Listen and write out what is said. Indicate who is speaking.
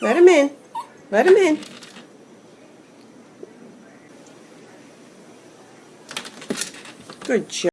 Speaker 1: Let him in. Let him in. Good job.